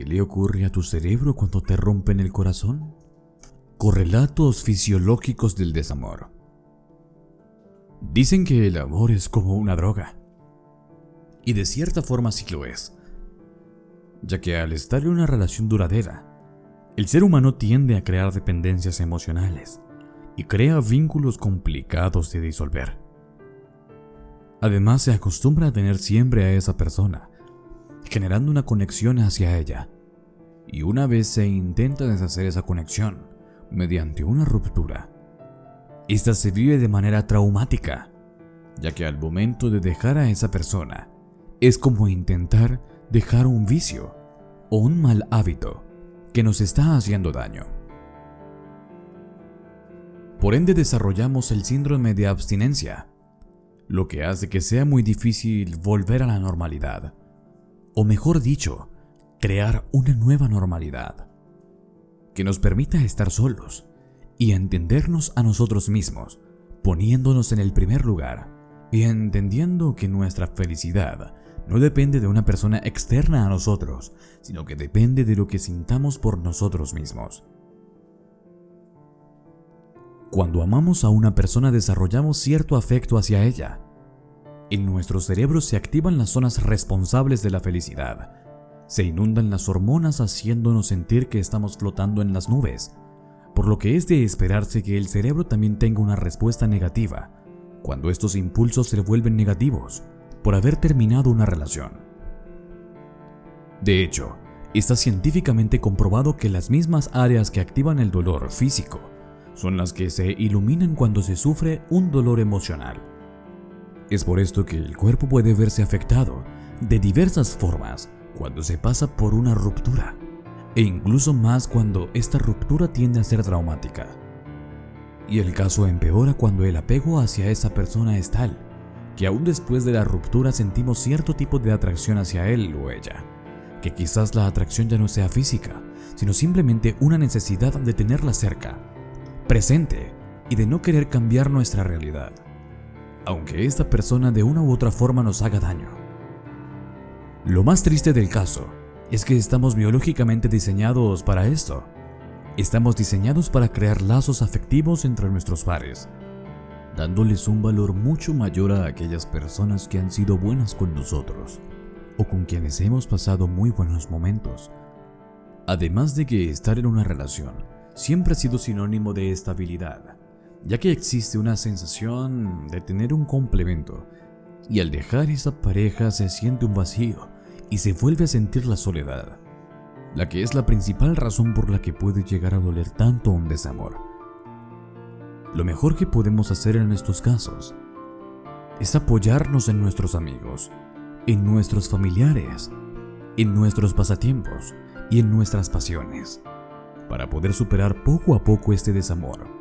¿Qué le ocurre a tu cerebro cuando te rompen el corazón? Correlatos fisiológicos del desamor. Dicen que el amor es como una droga. Y de cierta forma sí lo es. Ya que al estar en una relación duradera, el ser humano tiende a crear dependencias emocionales y crea vínculos complicados de disolver. Además se acostumbra a tener siempre a esa persona, generando una conexión hacia ella. Y una vez se intenta deshacer esa conexión mediante una ruptura, esta se vive de manera traumática, ya que al momento de dejar a esa persona, es como intentar dejar un vicio o un mal hábito que nos está haciendo daño. Por ende desarrollamos el síndrome de abstinencia, lo que hace que sea muy difícil volver a la normalidad, o mejor dicho, crear una nueva normalidad, que nos permita estar solos y entendernos a nosotros mismos, poniéndonos en el primer lugar y entendiendo que nuestra felicidad no depende de una persona externa a nosotros, sino que depende de lo que sintamos por nosotros mismos. Cuando amamos a una persona desarrollamos cierto afecto hacia ella. En nuestro cerebro se activan las zonas responsables de la felicidad. Se inundan las hormonas haciéndonos sentir que estamos flotando en las nubes, por lo que es de esperarse que el cerebro también tenga una respuesta negativa cuando estos impulsos se vuelven negativos por haber terminado una relación. De hecho, está científicamente comprobado que las mismas áreas que activan el dolor físico son las que se iluminan cuando se sufre un dolor emocional. Es por esto que el cuerpo puede verse afectado de diversas formas cuando se pasa por una ruptura, e incluso más cuando esta ruptura tiende a ser traumática. Y el caso empeora cuando el apego hacia esa persona es tal que aún después de la ruptura sentimos cierto tipo de atracción hacia él o ella, que quizás la atracción ya no sea física, sino simplemente una necesidad de tenerla cerca, presente y de no querer cambiar nuestra realidad, aunque esta persona de una u otra forma nos haga daño. Lo más triste del caso es que estamos biológicamente diseñados para esto. Estamos diseñados para crear lazos afectivos entre nuestros pares, dándoles un valor mucho mayor a aquellas personas que han sido buenas con nosotros o con quienes hemos pasado muy buenos momentos. Además de que estar en una relación siempre ha sido sinónimo de estabilidad, ya que existe una sensación de tener un complemento, y al dejar esa pareja se siente un vacío y se vuelve a sentir la soledad, la que es la principal razón por la que puede llegar a doler tanto un desamor. Lo mejor que podemos hacer en estos casos es apoyarnos en nuestros amigos, en nuestros familiares, en nuestros pasatiempos y en nuestras pasiones, para poder superar poco a poco este desamor.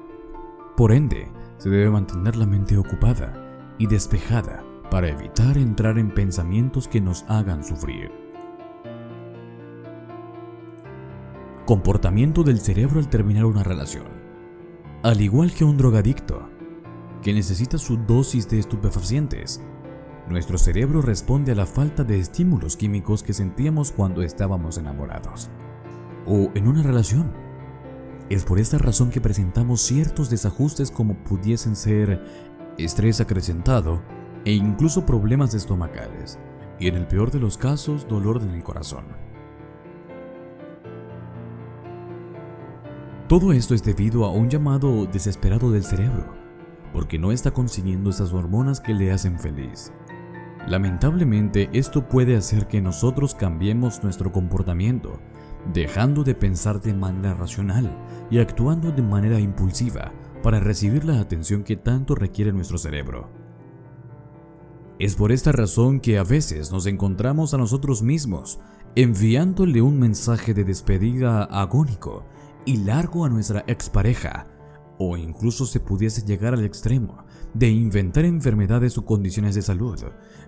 Por ende, se debe mantener la mente ocupada y despejada para evitar entrar en pensamientos que nos hagan sufrir. Comportamiento del cerebro al terminar una relación. Al igual que un drogadicto, que necesita su dosis de estupefacientes, nuestro cerebro responde a la falta de estímulos químicos que sentíamos cuando estábamos enamorados o en una relación. Es por esta razón que presentamos ciertos desajustes como pudiesen ser estrés acrecentado e incluso problemas estomacales, y en el peor de los casos dolor en el corazón. Todo esto es debido a un llamado desesperado del cerebro, porque no está consiguiendo esas hormonas que le hacen feliz. Lamentablemente, esto puede hacer que nosotros cambiemos nuestro comportamiento, dejando de pensar de manera racional y actuando de manera impulsiva para recibir la atención que tanto requiere nuestro cerebro. Es por esta razón que a veces nos encontramos a nosotros mismos enviándole un mensaje de despedida agónico y largo a nuestra expareja, o incluso se pudiese llegar al extremo de inventar enfermedades o condiciones de salud,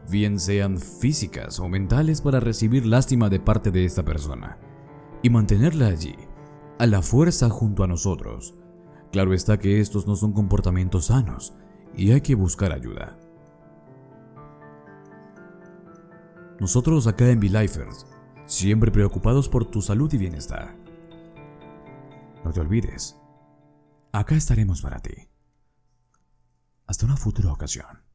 bien sean físicas o mentales para recibir lástima de parte de esta persona, y mantenerla allí, a la fuerza junto a nosotros. Claro está que estos no son comportamientos sanos y hay que buscar ayuda. Nosotros acá en V-Lifers siempre preocupados por tu salud y bienestar. No te olvides, acá estaremos para ti. Hasta una futura ocasión.